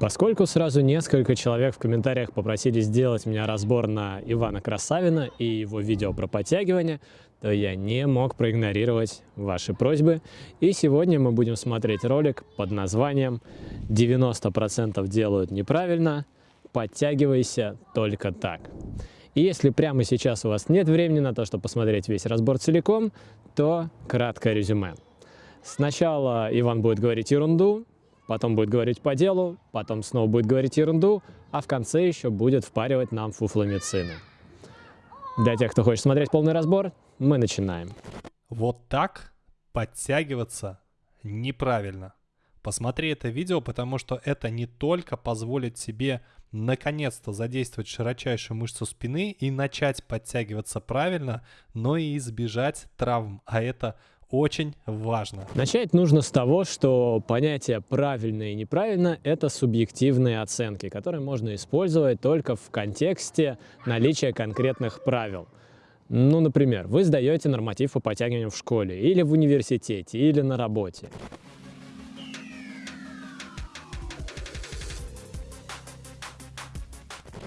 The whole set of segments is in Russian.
Поскольку сразу несколько человек в комментариях попросили сделать меня разбор на Ивана Красавина и его видео про подтягивание, то я не мог проигнорировать ваши просьбы. И сегодня мы будем смотреть ролик под названием «90% делают неправильно, подтягивайся только так». И если прямо сейчас у вас нет времени на то, чтобы посмотреть весь разбор целиком, то краткое резюме. Сначала Иван будет говорить ерунду, потом будет говорить по делу, потом снова будет говорить ерунду, а в конце еще будет впаривать нам фуфломицины. Для тех, кто хочет смотреть полный разбор, мы начинаем. Вот так подтягиваться неправильно. Посмотри это видео, потому что это не только позволит тебе наконец-то задействовать широчайшую мышцу спины и начать подтягиваться правильно, но и избежать травм. А это очень важно. Начать нужно с того, что понятие правильно и неправильно – это субъективные оценки, которые можно использовать только в контексте наличия конкретных правил. Ну, например, вы сдаете норматив по подтягиванию в школе, или в университете, или на работе.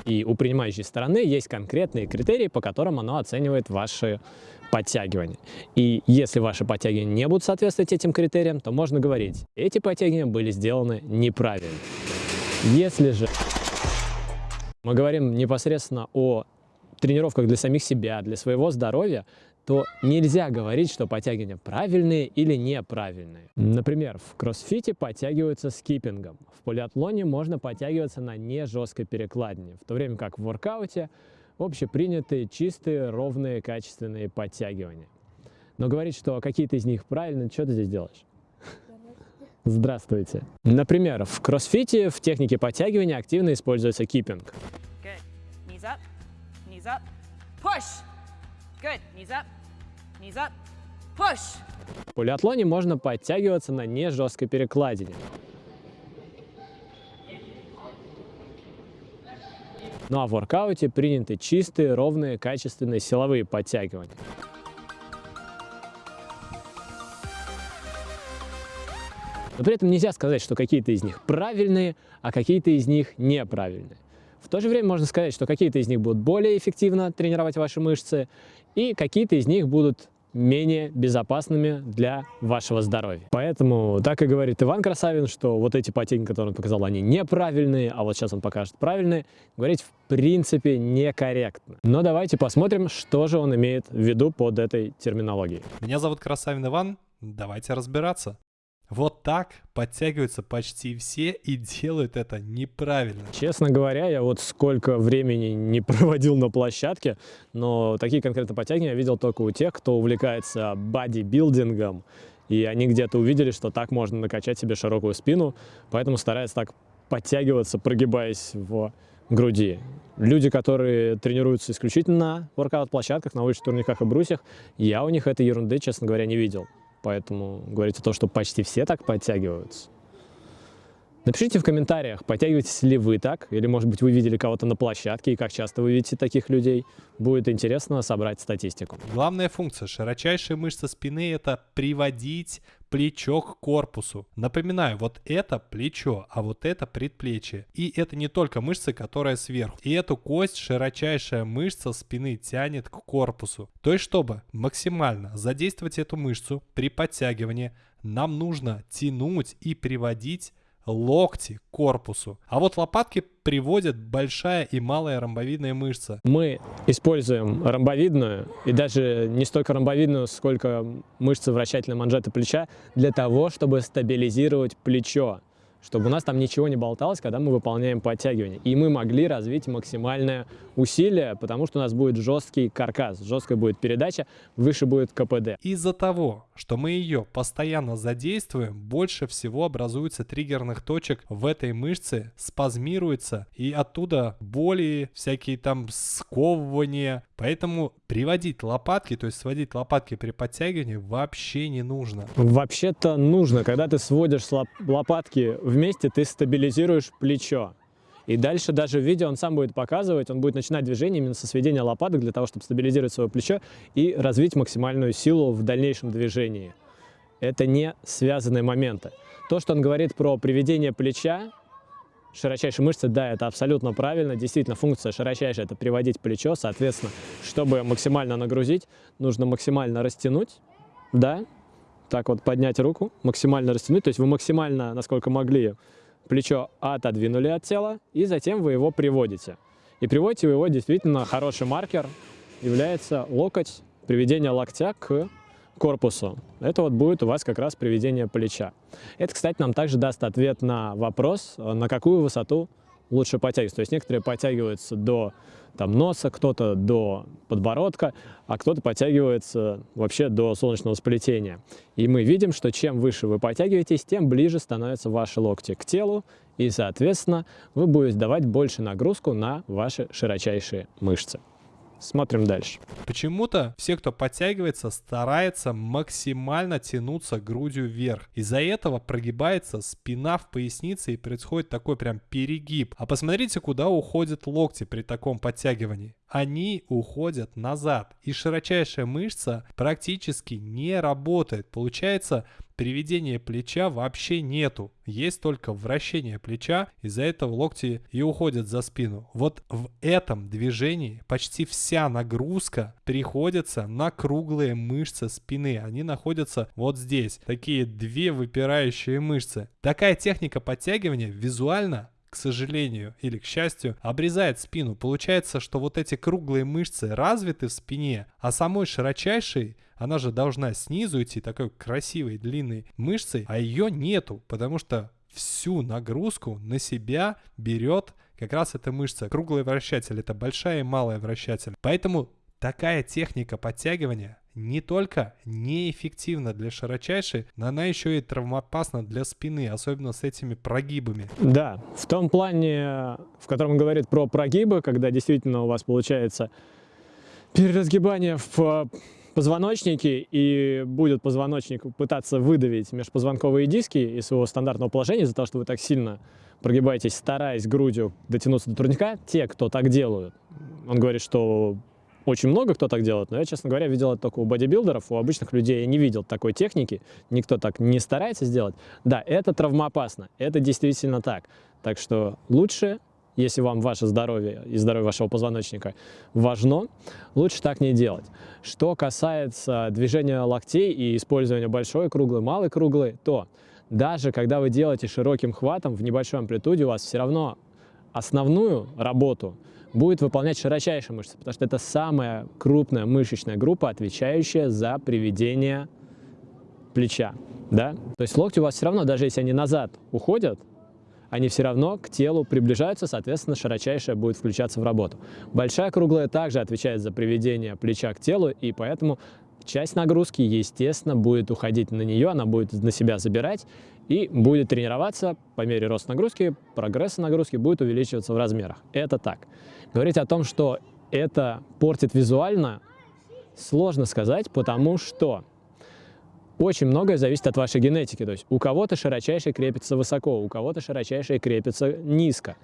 И у принимающей стороны есть конкретные критерии, по которым оно оценивает ваши подтягивания. И если ваши подтягивания не будут соответствовать этим критериям, то можно говорить, эти подтягивания были сделаны неправильно. Если же мы говорим непосредственно о тренировках для самих себя, для своего здоровья, то нельзя говорить, что подтягивания правильные или неправильные. Например, в кроссфите подтягиваются скиппингом. В полиатлоне можно подтягиваться на не жесткой перекладине, в то время как в воркауте общепринятые, чистые, ровные, качественные подтягивания. Но говорить, что какие-то из них правильные, что ты здесь делаешь? Здравствуйте. Например, в кроссфите в технике подтягивания активно используется киппинг. В полиатлоне можно подтягиваться на не жесткой перекладине. Ну а в воркауте приняты чистые, ровные, качественные силовые подтягивания. Но при этом нельзя сказать, что какие-то из них правильные, а какие-то из них неправильные. В то же время можно сказать, что какие-то из них будут более эффективно тренировать ваши мышцы, и какие-то из них будут менее безопасными для вашего здоровья. Поэтому так и говорит Иван Красавин, что вот эти потери, которые он показал, они неправильные, а вот сейчас он покажет правильные, говорить в принципе некорректно. Но давайте посмотрим, что же он имеет в виду под этой терминологией. Меня зовут Красавин Иван, давайте разбираться. Вот так подтягиваются почти все и делают это неправильно. Честно говоря, я вот сколько времени не проводил на площадке, но такие конкретно подтягивания я видел только у тех, кто увлекается бодибилдингом. И они где-то увидели, что так можно накачать себе широкую спину, поэтому стараются так подтягиваться, прогибаясь в груди. Люди, которые тренируются исключительно на воркаут-площадках, на уличных турниках и брусьях, я у них этой ерунды, честно говоря, не видел. Поэтому говорить о том, что почти все так подтягиваются. Напишите в комментариях, подтягиваетесь ли вы так, или, может быть, вы видели кого-то на площадке, и как часто вы видите таких людей. Будет интересно собрать статистику. Главная функция широчайшей мышцы спины – это приводить плечо к корпусу. Напоминаю, вот это плечо, а вот это предплечье. И это не только мышца, которая сверху. И эту кость широчайшая мышца спины тянет к корпусу. То есть, чтобы максимально задействовать эту мышцу при подтягивании, нам нужно тянуть и приводить локти к корпусу. А вот лопатки приводят большая и малая ромбовидная мышца. Мы используем ромбовидную и даже не столько ромбовидную, сколько мышцы вращательной манжеты плеча для того, чтобы стабилизировать плечо чтобы у нас там ничего не болталось, когда мы выполняем подтягивание. И мы могли развить максимальное усилие, потому что у нас будет жесткий каркас, жесткая будет передача, выше будет КПД. Из-за того, что мы ее постоянно задействуем, больше всего образуется триггерных точек в этой мышце, спазмируется, и оттуда боли, всякие там сковывания. Поэтому приводить лопатки, то есть сводить лопатки при подтягивании вообще не нужно. Вообще-то нужно. Когда ты сводишь лопатки вместе, ты стабилизируешь плечо. И дальше даже в видео он сам будет показывать, он будет начинать движение именно со сведения лопаток для того, чтобы стабилизировать свое плечо и развить максимальную силу в дальнейшем движении. Это не связанные моменты. То, что он говорит про приведение плеча, широчайшие мышцы, да, это абсолютно правильно. Действительно, функция широчайшая – это приводить плечо. Соответственно, чтобы максимально нагрузить, нужно максимально растянуть, да, так вот поднять руку, максимально растянуть. То есть вы максимально, насколько могли, плечо отодвинули от тела, и затем вы его приводите. И приводите вы его действительно хороший маркер является локоть, приведение локтя к корпусу. Это вот будет у вас как раз приведение плеча. Это, кстати, нам также даст ответ на вопрос, на какую высоту лучше подтягиваться. То есть некоторые подтягиваются до там, носа, кто-то до подбородка, а кто-то подтягивается вообще до солнечного сплетения. И мы видим, что чем выше вы подтягиваетесь, тем ближе становятся ваши локти к телу, и, соответственно, вы будете давать больше нагрузку на ваши широчайшие мышцы. Смотрим дальше. Почему-то все, кто подтягивается, старается максимально тянуться грудью вверх. Из-за этого прогибается спина в пояснице и происходит такой прям перегиб. А посмотрите, куда уходят локти при таком подтягивании они уходят назад. И широчайшая мышца практически не работает. Получается, приведения плеча вообще нету. Есть только вращение плеча, из-за этого локти и уходят за спину. Вот в этом движении почти вся нагрузка приходится на круглые мышцы спины. Они находятся вот здесь. Такие две выпирающие мышцы. Такая техника подтягивания визуально к сожалению или к счастью, обрезает спину. Получается, что вот эти круглые мышцы развиты в спине, а самой широчайшей она же должна снизу идти такой красивой длинной мышцей, а ее нету, потому что всю нагрузку на себя берет как раз эта мышца. Круглый вращатель это большая и малая вращатель. Поэтому такая техника подтягивания не только неэффективна для широчайшей, но она еще и травмоопасна для спины, особенно с этими прогибами. Да, в том плане, в котором он говорит про прогибы, когда действительно у вас получается переразгибание в позвоночнике, и будет позвоночник пытаться выдавить межпозвонковые диски из своего стандартного положения из-за того, что вы так сильно прогибаетесь, стараясь грудью дотянуться до турника, те, кто так делают, он говорит, что очень много кто так делает, но я, честно говоря, видел это только у бодибилдеров, у обычных людей я не видел такой техники, никто так не старается сделать. Да, это травмоопасно, это действительно так. Так что лучше, если вам ваше здоровье и здоровье вашего позвоночника важно, лучше так не делать. Что касается движения локтей и использования большой круглой, малой круглой, то даже когда вы делаете широким хватом в небольшой амплитуде, у вас все равно основную работу – будет выполнять широчайшие мышцы, потому что это самая крупная мышечная группа, отвечающая за приведение плеча. Да? То есть локти у вас все равно, даже если они назад уходят, они все равно к телу приближаются, соответственно, широчайшая будет включаться в работу. Большая круглая также отвечает за приведение плеча к телу, и поэтому часть нагрузки, естественно, будет уходить на нее, она будет на себя забирать и будет тренироваться по мере роста нагрузки, прогресса нагрузки будет увеличиваться в размерах. Это так. Говорить о том, что это портит визуально, сложно сказать, потому что очень многое зависит от вашей генетики. То есть у кого-то широчайший крепится высоко, у кого-то широчайший крепится низко.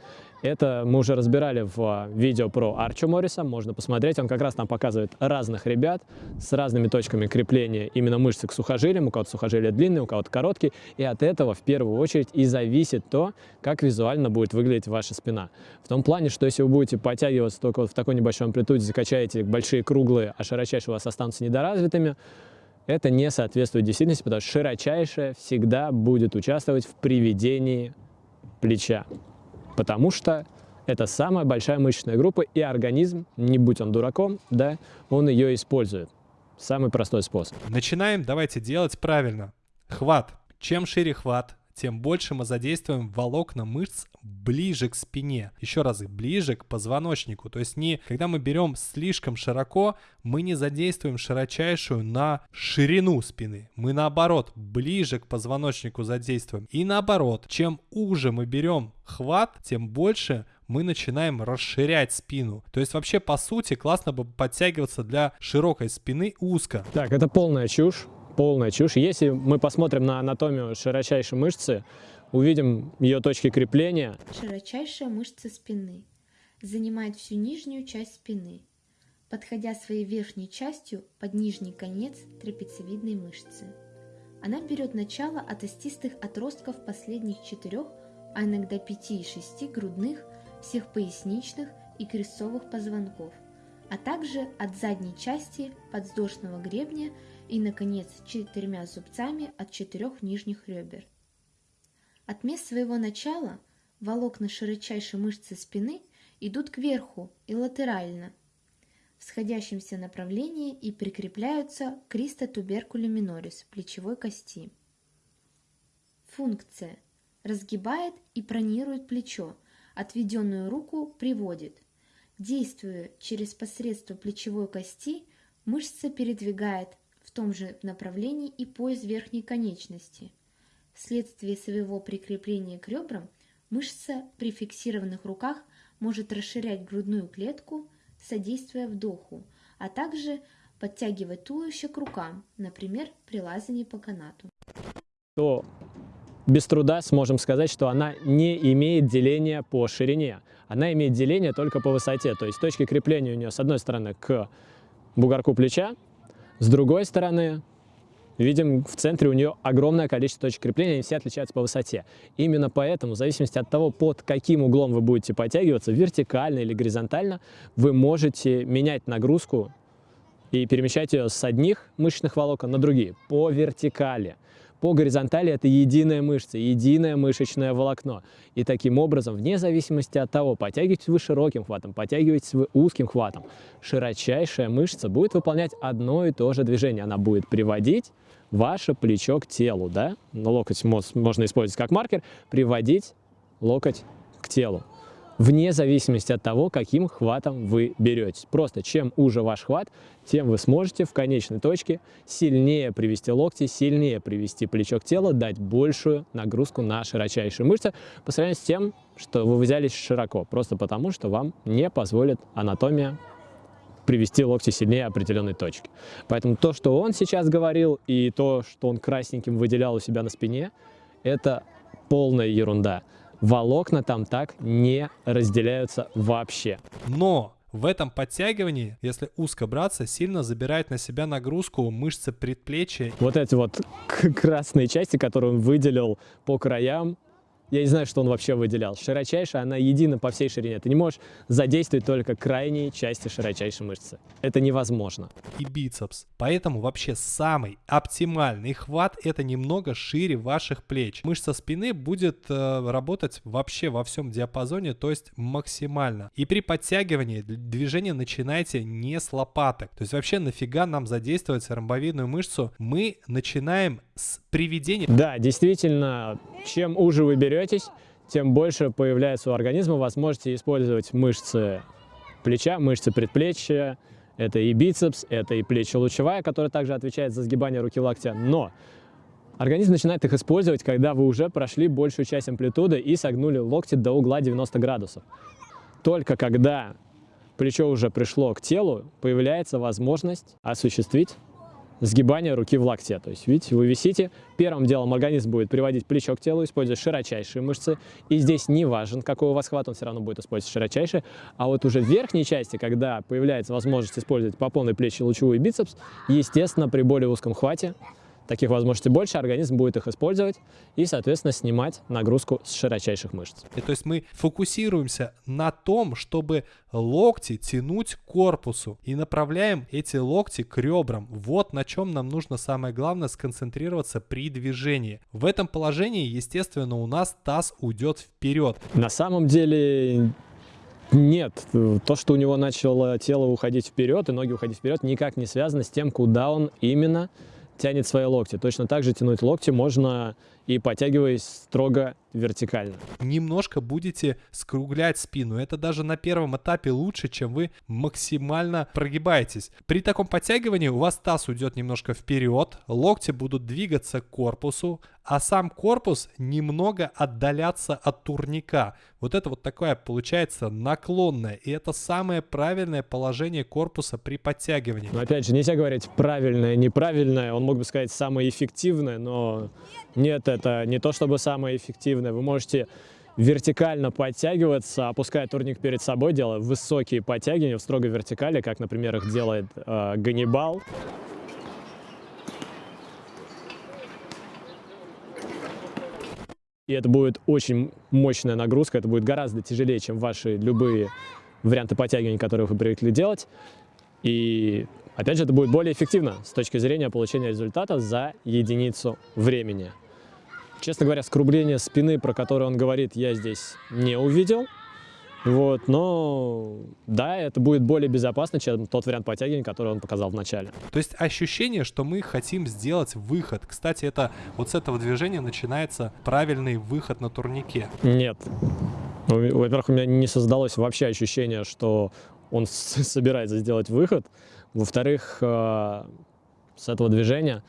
Это мы уже разбирали в а, видео про Арчо Морриса, можно посмотреть. Он как раз нам показывает разных ребят с разными точками крепления именно мышцы к сухожилиям. У кого-то сухожилия длинные, у кого-то короткие. И от этого в первую очередь и зависит то, как визуально будет выглядеть ваша спина. В том плане, что если вы будете подтягиваться только вот в такой небольшой амплитуде, закачаете большие круглые, а широчайшие у вас останутся недоразвитыми, это не соответствует действительности, потому что широчайшая всегда будет участвовать в приведении плеча, потому что это самая большая мышечная группа, и организм, не будь он дураком, да, он ее использует. Самый простой способ. Начинаем, давайте делать правильно. Хват. Чем шире хват, тем больше мы задействуем волокна мышц ближе к спине. Еще раз, ближе к позвоночнику. То есть не, когда мы берем слишком широко, мы не задействуем широчайшую на ширину спины. Мы наоборот, ближе к позвоночнику задействуем. И наоборот, чем уже мы берем хват, тем больше мы начинаем расширять спину. То есть вообще по сути классно бы подтягиваться для широкой спины узко. Так, это полная чушь полная чушь. Если мы посмотрим на анатомию широчайшей мышцы, увидим ее точки крепления. Широчайшая мышца спины занимает всю нижнюю часть спины, подходя своей верхней частью под нижний конец трапециевидной мышцы. Она берет начало от остистых отростков последних четырех а иногда 5 и 6 грудных, всех поясничных и крестцовых позвонков, а также от задней части подвздошного гребня и, наконец, четырьмя зубцами от четырех нижних ребер. От мест своего начала волокна широчайшей мышцы спины идут кверху и латерально в сходящемся направлении и прикрепляются к кристотуберкуле минорис плечевой кости. Функция. Разгибает и пронирует плечо, отведенную руку приводит. Действуя через посредство плечевой кости, мышца передвигает в том же направлении и пояс верхней конечности. Вследствие своего прикрепления к ребрам мышца при фиксированных руках может расширять грудную клетку, содействуя вдоху, а также подтягивать туловище к рукам, например, при лазании по канату. То без труда сможем сказать, что она не имеет деления по ширине. Она имеет деление только по высоте. То есть точки крепления у нее с одной стороны к бугорку плеча, с другой стороны видим в центре у нее огромное количество точек крепления, они все отличаются по высоте. Именно поэтому, в зависимости от того, под каким углом вы будете подтягиваться, вертикально или горизонтально, вы можете менять нагрузку и перемещать ее с одних мышечных волокон на другие по вертикали. По горизонтали это единая мышца, единое мышечное волокно. И таким образом, вне зависимости от того, подтягиваетесь вы широким хватом, подтягиваетесь вы узким хватом, широчайшая мышца будет выполнять одно и то же движение. Она будет приводить ваше плечо к телу, да? Локоть можно использовать как маркер, приводить локоть к телу вне зависимости от того, каким хватом вы беретесь. Просто чем уже ваш хват, тем вы сможете в конечной точке сильнее привести локти, сильнее привести плечо к телу, дать большую нагрузку на широчайшие мышцы по сравнению с тем, что вы взялись широко, просто потому, что вам не позволит анатомия привести локти сильнее определенной точки. Поэтому то, что он сейчас говорил, и то, что он красненьким выделял у себя на спине, это полная ерунда волокна там так не разделяются вообще. Но в этом подтягивании, если узко браться, сильно забирает на себя нагрузку мышцы предплечья. Вот эти вот красные части, которые он выделил по краям, я не знаю, что он вообще выделял. Широчайшая, она едина по всей ширине. Ты не можешь задействовать только крайние части широчайшей мышцы. Это невозможно. И бицепс. Поэтому вообще самый оптимальный хват это немного шире ваших плеч. Мышца спины будет э, работать вообще во всем диапазоне, то есть максимально. И при подтягивании движение начинайте не с лопаток. То есть вообще нафига нам задействовать ромбовидную мышцу? Мы начинаем с приведения. Да, действительно, чем уже вы беретесь, тем больше появляется у организма возможности использовать мышцы плеча, мышцы предплечья. Это и бицепс, это и плечо-лучевая, которая также отвечает за сгибание руки локтя. Но организм начинает их использовать, когда вы уже прошли большую часть амплитуды и согнули локти до угла 90 градусов. Только когда плечо уже пришло к телу, появляется возможность осуществить сгибания руки в локте. То есть, видите, вы висите, первым делом организм будет приводить плечо к телу, используя широчайшие мышцы. И здесь не важен, какой у вас хват, он все равно будет использовать широчайшие. А вот уже в верхней части, когда появляется возможность использовать по полной плечи лучевой бицепс, естественно, при более узком хвате таких возможностей больше, организм будет их использовать и, соответственно, снимать нагрузку с широчайших мышц. И то есть мы фокусируемся на том, чтобы локти тянуть к корпусу и направляем эти локти к ребрам. Вот на чем нам нужно самое главное сконцентрироваться при движении. В этом положении, естественно, у нас таз уйдет вперед. На самом деле нет, то, что у него начало тело уходить вперед и ноги уходить вперед, никак не связано с тем, куда он именно тянет свои локти. Точно так же тянуть локти можно и подтягиваясь строго вертикально. Немножко будете скруглять спину. Это даже на первом этапе лучше, чем вы максимально прогибаетесь. При таком подтягивании у вас таз уйдет немножко вперед, локти будут двигаться к корпусу, а сам корпус немного отдаляться от турника. Вот это вот такое получается наклонное. И это самое правильное положение корпуса при подтягивании. Но опять же, нельзя говорить правильное, неправильное. Он мог бы сказать самое эффективное, но нет, это не то чтобы самое эффективное. Вы можете вертикально подтягиваться, опуская турник перед собой, делая высокие подтягивания в строгой вертикали, как, например, их делает э, Ганнибал. И это будет очень мощная нагрузка, это будет гораздо тяжелее, чем ваши любые варианты подтягиваний, которые вы привыкли делать. И опять же, это будет более эффективно с точки зрения получения результата за единицу времени. Честно говоря, скругление спины, про которое он говорит, я здесь не увидел. Вот, но да, это будет более безопасно, чем тот вариант подтягивания, который он показал в начале. То есть ощущение, что мы хотим сделать выход. Кстати, это вот с этого движения начинается правильный выход на турнике. Нет. Во-первых, у меня не создалось вообще ощущение, что он собирается сделать выход. Во-вторых, э, с этого движения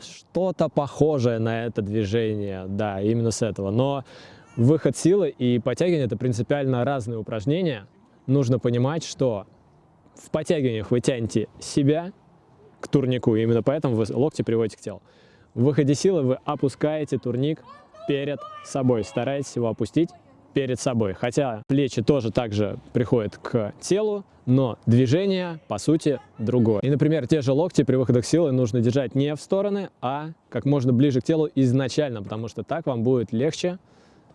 что-то похожее на это движение, да, именно с этого. Но выход силы и подтягивание – это принципиально разные упражнения. Нужно понимать, что в подтягиваниях вы тянете себя к турнику, именно поэтому вы локти приводите к телу. В выходе силы вы опускаете турник перед собой, стараетесь его опустить перед собой. Хотя плечи тоже также приходят к телу, но движение, по сути, другое. И, например, те же локти при выходах силы нужно держать не в стороны, а как можно ближе к телу изначально, потому что так вам будет легче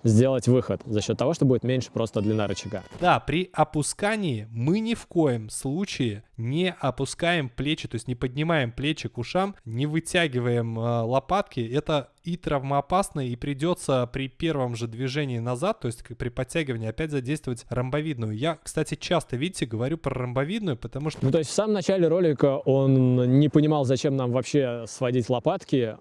сделать выход за счет того, что будет меньше просто длина рычага. Да, при опускании мы ни в коем случае не опускаем плечи, то есть не поднимаем плечи к ушам, не вытягиваем э, лопатки. Это и травмоопасно, и придется при первом же движении назад, то есть при подтягивании, опять задействовать ромбовидную. Я, кстати, часто, видите, говорю про ромбовидную, потому что... Ну, то есть в самом начале ролика он не понимал, зачем нам вообще сводить лопатки,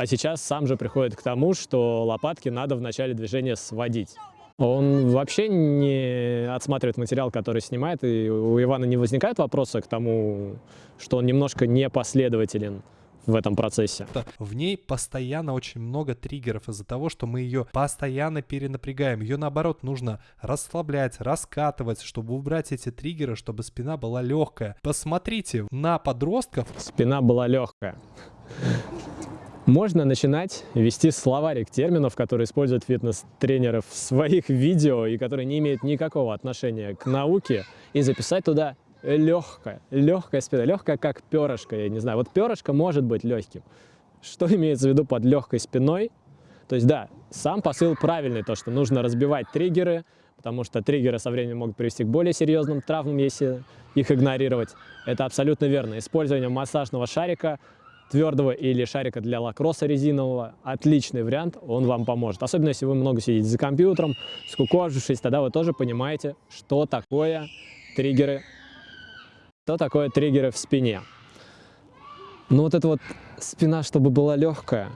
а сейчас сам же приходит к тому, что лопатки надо в начале движения сводить. Он вообще не отсматривает материал, который снимает, и у Ивана не возникает вопроса к тому, что он немножко непоследователен в этом процессе. В ней постоянно очень много триггеров из-за того, что мы ее постоянно перенапрягаем. Ее наоборот нужно расслаблять, раскатывать, чтобы убрать эти триггеры, чтобы спина была легкая. Посмотрите на подростков. Спина была легкая. Можно начинать вести словарик терминов, которые используют фитнес-тренеры в своих видео и которые не имеют никакого отношения к науке, и записать туда легкая, легкая спина, легкая как перышко, я не знаю. Вот перышко может быть легким. Что имеется в виду под легкой спиной? То есть да, сам посыл правильный, то, что нужно разбивать триггеры, потому что триггеры со временем могут привести к более серьезным травмам, если их игнорировать. Это абсолютно верно. Использование массажного шарика твердого или шарика для лакросса резинового. Отличный вариант, он вам поможет. Особенно, если вы много сидите за компьютером, скукожившись, тогда вы тоже понимаете, что такое триггеры, что такое триггеры в спине. Ну вот эта вот спина, чтобы была легкая,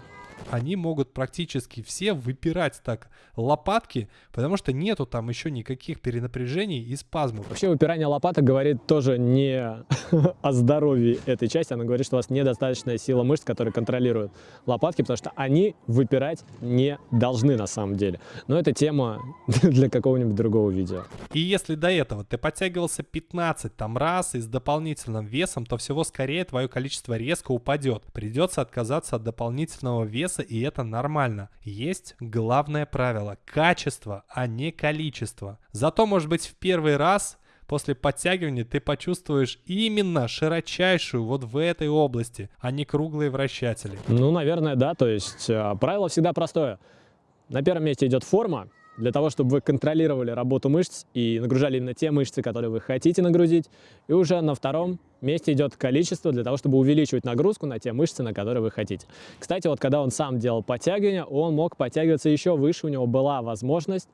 они могут практически все выпирать так лопатки, потому что нету там еще никаких перенапряжений и спазмов. Вообще выпирание лопаток говорит тоже не о здоровье этой части, она говорит, что у вас недостаточная сила мышц, которые контролируют лопатки, потому что они выпирать не должны на самом деле. Но это тема для какого-нибудь другого видео. И если до этого ты подтягивался 15 там раз и с дополнительным весом, то всего скорее твое количество резко упадет. Придется отказаться от дополнительного веса и это нормально. Есть главное правило – качество, а не количество. Зато, может быть, в первый раз после подтягивания ты почувствуешь именно широчайшую вот в этой области, а не круглые вращатели. Ну, наверное, да. То есть э, правило всегда простое. На первом месте идет форма, для того, чтобы вы контролировали работу мышц и нагружали именно те мышцы, которые вы хотите нагрузить. И уже на втором месте идет количество для того, чтобы увеличивать нагрузку на те мышцы, на которые вы хотите. Кстати, вот когда он сам делал подтягивания, он мог подтягиваться еще выше, у него была возможность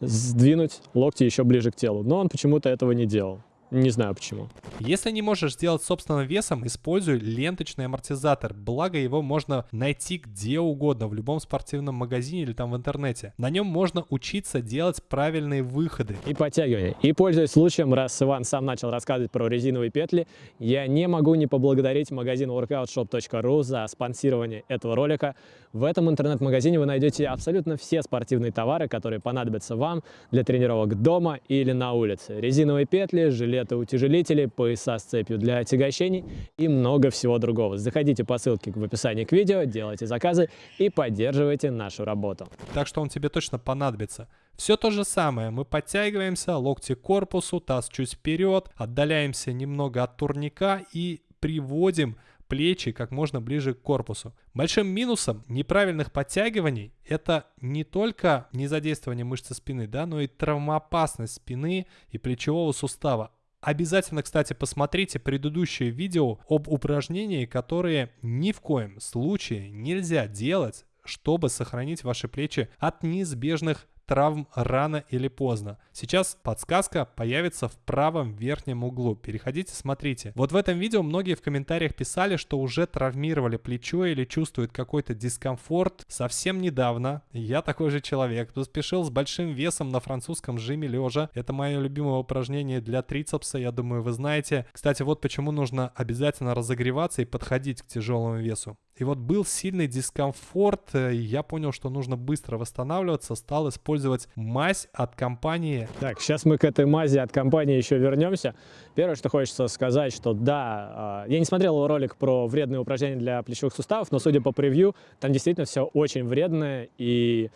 сдвинуть локти еще ближе к телу, но он почему-то этого не делал. Не знаю почему. Если не можешь сделать собственным весом, используй ленточный амортизатор. Благо его можно найти где угодно, в любом спортивном магазине или там в интернете. На нем можно учиться делать правильные выходы. И подтягивания. И пользуясь случаем, раз Иван сам начал рассказывать про резиновые петли, я не могу не поблагодарить магазин workoutshop.ru за спонсирование этого ролика. В этом интернет-магазине вы найдете абсолютно все спортивные товары, которые понадобятся вам для тренировок дома или на улице. Резиновые петли, жилеты утяжелители, пояса с цепью для отягощений и много всего другого. Заходите по ссылке в описании к видео, делайте заказы и поддерживайте нашу работу. Так что он тебе точно понадобится. Все то же самое, мы подтягиваемся, локти к корпусу, таз чуть вперед, отдаляемся немного от турника и приводим плечи как можно ближе к корпусу. Большим минусом неправильных подтягиваний это не только незадействование мышцы спины, да, но и травмоопасность спины и плечевого сустава. Обязательно, кстати, посмотрите предыдущее видео об упражнении, которые ни в коем случае нельзя делать чтобы сохранить ваши плечи от неизбежных травм рано или поздно. Сейчас подсказка появится в правом верхнем углу. Переходите, смотрите. Вот в этом видео многие в комментариях писали, что уже травмировали плечо или чувствуют какой-то дискомфорт. Совсем недавно я такой же человек, поспешил с большим весом на французском жиме лежа. Это мое любимое упражнение для трицепса, я думаю, вы знаете. Кстати, вот почему нужно обязательно разогреваться и подходить к тяжелому весу. И вот был сильный дискомфорт, э, я понял, что нужно быстро восстанавливаться, стал использовать мазь от компании. Так, сейчас мы к этой мази от компании еще вернемся. Первое, что хочется сказать, что да, а, я не смотрел ролик про вредные упражнения для плечевых суставов, но судя по превью, там действительно все очень вредное, и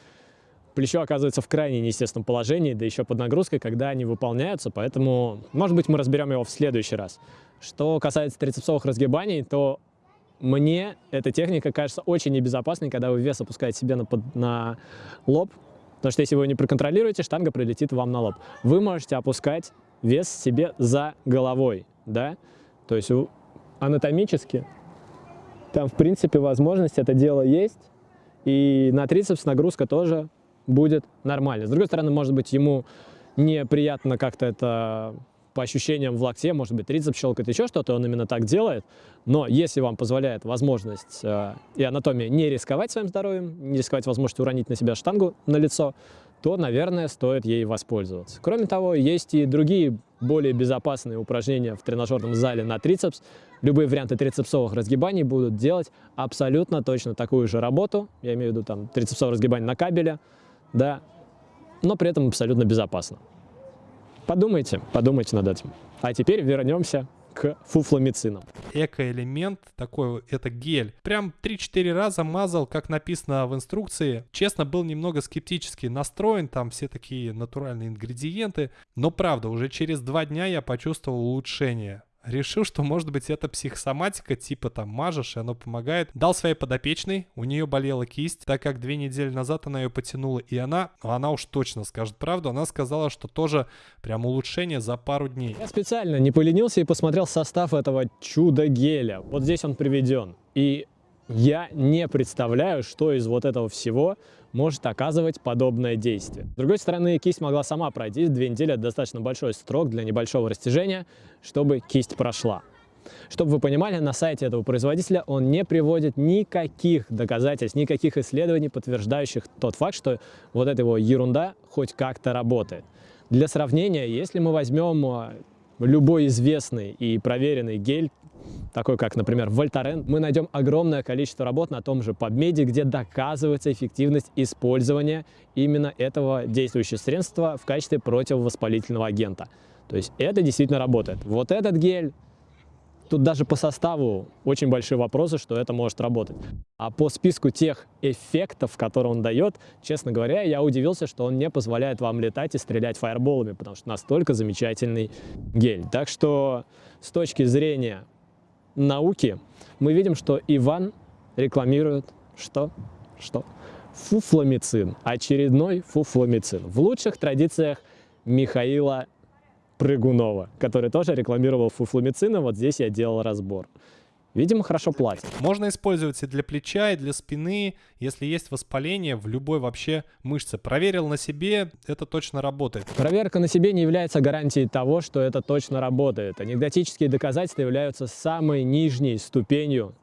плечо оказывается в крайне неестественном положении, да еще под нагрузкой, когда они выполняются, поэтому, может быть, мы разберем его в следующий раз. Что касается трицепсовых разгибаний, то мне эта техника кажется очень небезопасной, когда вы вес опускаете себе на, под, на лоб, потому что если вы не проконтролируете, штанга прилетит вам на лоб. Вы можете опускать вес себе за головой, да, то есть анатомически там, в принципе, возможность это дело есть, и на трицепс нагрузка тоже будет нормальной. С другой стороны, может быть, ему неприятно как-то это по ощущениям в локте, может быть, трицепс щелкает, еще что-то, он именно так делает. Но если вам позволяет возможность э, и анатомия не рисковать своим здоровьем, не рисковать возможностью уронить на себя штангу на лицо, то, наверное, стоит ей воспользоваться. Кроме того, есть и другие более безопасные упражнения в тренажерном зале на трицепс. Любые варианты трицепсовых разгибаний будут делать абсолютно точно такую же работу. Я имею в виду там трицепсовое разгибание на кабеле, да, но при этом абсолютно безопасно. Подумайте, подумайте над этим. А теперь вернемся к фуфломицинам. Экоэлемент такой, это гель. Прям 3-4 раза мазал, как написано в инструкции. Честно, был немного скептически настроен, там все такие натуральные ингредиенты. Но правда, уже через два дня я почувствовал улучшение решил, что может быть это психосоматика, типа там мажешь, и оно помогает. Дал своей подопечной, у нее болела кисть, так как две недели назад она ее потянула, и она, она уж точно скажет правду, она сказала, что тоже прям улучшение за пару дней. Я специально не поленился и посмотрел состав этого чудо-геля. Вот здесь он приведен. И я не представляю, что из вот этого всего может оказывать подобное действие. С другой стороны, кисть могла сама пройти, две недели это достаточно большой срок для небольшого растяжения, чтобы кисть прошла. Чтобы вы понимали, на сайте этого производителя он не приводит никаких доказательств, никаких исследований, подтверждающих тот факт, что вот эта его ерунда хоть как-то работает. Для сравнения, если мы возьмем а, любой известный и проверенный гель такой как, например, Вольтарен, мы найдем огромное количество работ на том же PubMed, где доказывается эффективность использования именно этого действующего средства в качестве противовоспалительного агента. То есть это действительно работает. Вот этот гель, тут даже по составу очень большие вопросы, что это может работать. А по списку тех эффектов, которые он дает, честно говоря, я удивился, что он не позволяет вам летать и стрелять фаерболами, потому что настолько замечательный гель. Так что с точки зрения науки мы видим, что Иван рекламирует что? Что? Фуфломицин. Очередной фуфломицин. В лучших традициях Михаила Прыгунова, который тоже рекламировал фуфломицин, и вот здесь я делал разбор. Видимо, хорошо платят. Можно использовать и для плеча, и для спины, если есть воспаление в любой вообще мышце. Проверил на себе, это точно работает. Проверка на себе не является гарантией того, что это точно работает. Анекдотические доказательства являются самой нижней ступенью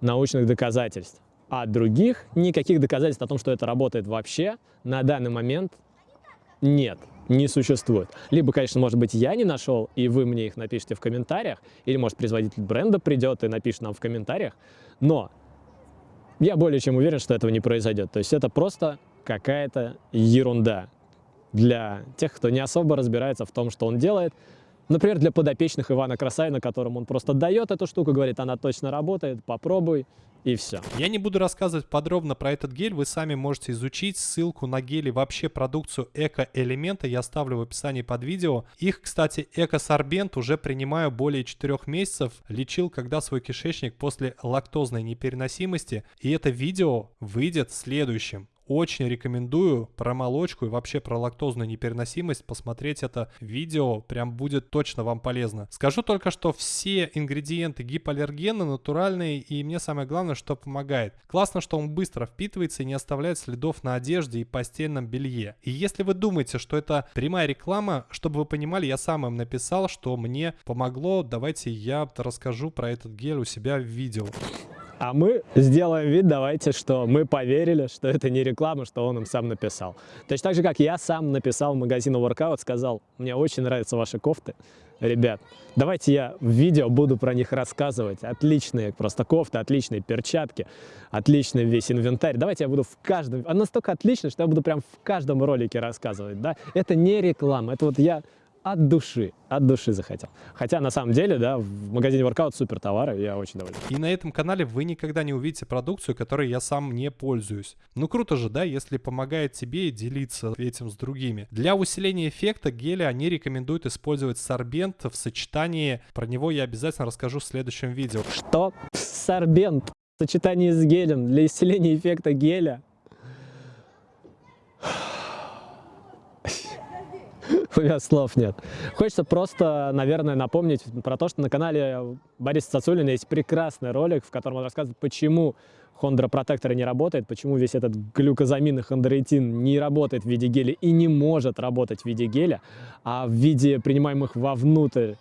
научных доказательств. А других никаких доказательств о том, что это работает вообще, на данный момент нет не существует. Либо, конечно, может быть, я не нашел, и вы мне их напишите в комментариях, или, может, производитель бренда придет и напишет нам в комментариях, но я более чем уверен, что этого не произойдет. То есть это просто какая-то ерунда для тех, кто не особо разбирается в том, что он делает. Например, для подопечных Ивана Красавина, которым он просто дает эту штуку, говорит, она точно работает, попробуй, и все. Я не буду рассказывать подробно про этот гель, вы сами можете изучить. Ссылку на гели, вообще продукцию эко-элемента я оставлю в описании под видео. Их, кстати, эко-сорбент уже принимаю более 4 месяцев. Лечил когда свой кишечник после лактозной непереносимости. И это видео выйдет следующим. Очень рекомендую про молочку и вообще про лактозную непереносимость посмотреть это видео, прям будет точно вам полезно. Скажу только, что все ингредиенты гипоаллергены, натуральные, и мне самое главное, что помогает. Классно, что он быстро впитывается и не оставляет следов на одежде и постельном белье. И если вы думаете, что это прямая реклама, чтобы вы понимали, я сам им написал, что мне помогло, давайте я расскажу про этот гель у себя в видео. А мы сделаем вид, давайте, что мы поверили, что это не реклама, что он им сам написал. Точно так же, как я сам написал магазину Workout, сказал, мне очень нравятся ваши кофты, ребят, давайте я в видео буду про них рассказывать. Отличные просто кофты, отличные перчатки, отличный весь инвентарь. Давайте я буду в каждом... Она настолько отличная, что я буду прям в каждом ролике рассказывать, да? Это не реклама, это вот я от души, от души захотел. Хотя на самом деле, да, в магазине Workout супер товары, я очень доволен. И на этом канале вы никогда не увидите продукцию, которой я сам не пользуюсь. Ну круто же, да, если помогает тебе делиться этим с другими. Для усиления эффекта геля они рекомендуют использовать сорбент в сочетании. Про него я обязательно расскажу в следующем видео. Что? Сорбент в сочетании с гелем для исцеления эффекта геля? У меня слов нет. Хочется просто, наверное, напомнить про то, что на канале Бориса Цацулина есть прекрасный ролик, в котором он рассказывает, почему хондропротектор не работает, почему весь этот глюкозамин и хондроитин не работает в виде геля и не может работать в виде геля, а в виде принимаемых вовнутрь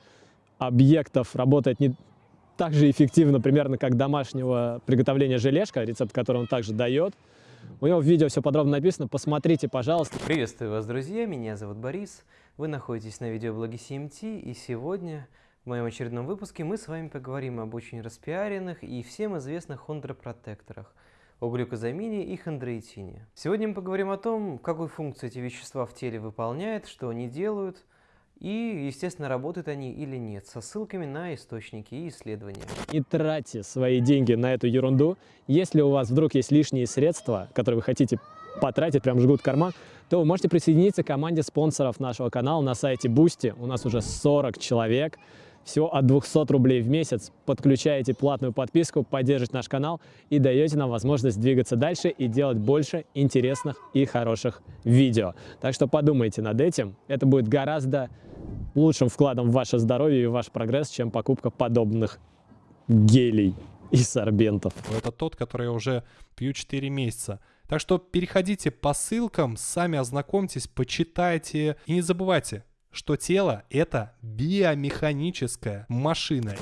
объектов работает не так же эффективно, примерно как домашнего приготовления желешка, рецепт, который он также дает. У него в видео все подробно написано, посмотрите, пожалуйста. Приветствую вас, друзья, меня зовут Борис, вы находитесь на видеоблоге CMT, и сегодня в моем очередном выпуске мы с вами поговорим об очень распиаренных и всем известных хондропротекторах, о глюкозамине и хондроитине. Сегодня мы поговорим о том, какую функцию эти вещества в теле выполняют, что они делают, и, естественно, работают они или нет, со ссылками на источники и исследования. Не тратьте свои деньги на эту ерунду. Если у вас вдруг есть лишние средства, которые вы хотите потратить, прям жгут карман, то вы можете присоединиться к команде спонсоров нашего канала на сайте Boosty. У нас уже 40 человек. Всего от 200 рублей в месяц подключаете платную подписку, поддержите наш канал и даете нам возможность двигаться дальше и делать больше интересных и хороших видео. Так что подумайте над этим. Это будет гораздо лучшим вкладом в ваше здоровье и ваш прогресс, чем покупка подобных гелей и сорбентов. Это тот, который я уже пью 4 месяца. Так что переходите по ссылкам, сами ознакомьтесь, почитайте. И не забывайте, что тело — это биомеханическая машина.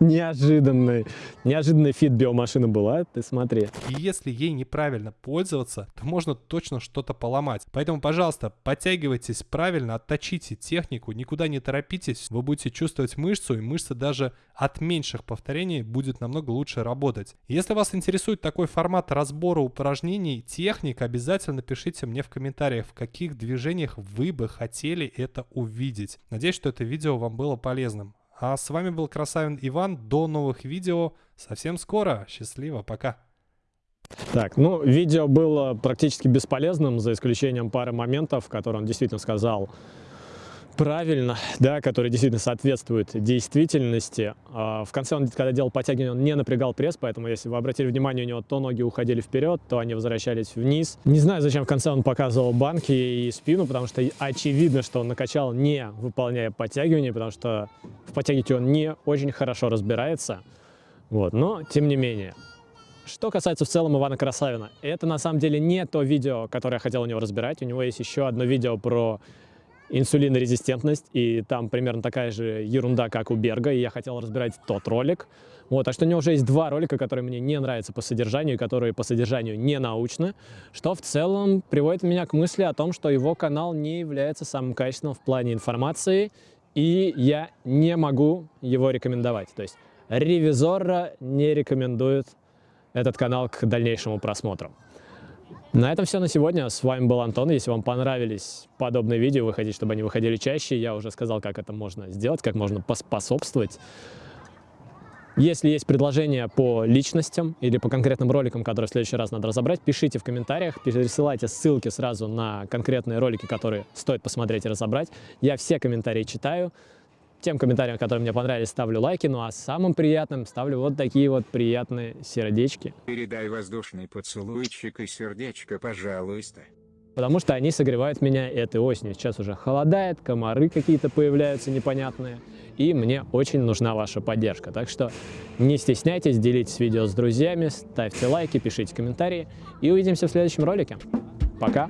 Неожиданный, неожиданный feat биомашины была, ты смотри. И если ей неправильно пользоваться, то можно точно что-то поломать. Поэтому, пожалуйста, подтягивайтесь правильно, отточите технику, никуда не торопитесь, вы будете чувствовать мышцу, и мышца даже от меньших повторений будет намного лучше работать. Если вас интересует такой формат разбора упражнений, техник, обязательно пишите мне в комментариях, в каких движениях вы бы хотели это увидеть. Надеюсь, что это видео вам было полезным. А с вами был Красавин Иван. До новых видео. Совсем скоро. Счастливо. Пока. Так, ну, видео было практически бесполезным, за исключением пары моментов, которые он действительно сказал правильно, да, который действительно соответствует действительности. А, в конце он, когда делал подтягивание, он не напрягал пресс, поэтому, если вы обратили внимание, у него то ноги уходили вперед, то они возвращались вниз. Не знаю, зачем в конце он показывал банки и спину, потому что очевидно, что он накачал не выполняя подтягивание, потому что в подтягивании он не очень хорошо разбирается. Вот, но, тем не менее. Что касается в целом Ивана Красавина, это на самом деле не то видео, которое я хотел у него разбирать. У него есть еще одно видео про инсулинорезистентность, и там примерно такая же ерунда, как у Берга, и я хотел разбирать тот ролик. Вот, так что у него уже есть два ролика, которые мне не нравятся по содержанию, которые по содержанию не научны, что в целом приводит меня к мысли о том, что его канал не является самым качественным в плане информации, и я не могу его рекомендовать. То есть ревизора не рекомендует этот канал к дальнейшему просмотру. На этом все на сегодня. С вами был Антон. Если вам понравились подобные видео, вы хотите, чтобы они выходили чаще, я уже сказал, как это можно сделать, как можно поспособствовать. Если есть предложения по личностям или по конкретным роликам, которые в следующий раз надо разобрать, пишите в комментариях, пересылайте ссылки сразу на конкретные ролики, которые стоит посмотреть и разобрать. Я все комментарии читаю. Тем комментариям, которые мне понравились, ставлю лайки, ну а самым приятным ставлю вот такие вот приятные сердечки. Передай воздушный поцелуйчик и сердечко, пожалуйста. Потому что они согревают меня этой осенью. Сейчас уже холодает, комары какие-то появляются непонятные. И мне очень нужна ваша поддержка. Так что не стесняйтесь, делитесь видео с друзьями, ставьте лайки, пишите комментарии. И увидимся в следующем ролике. Пока!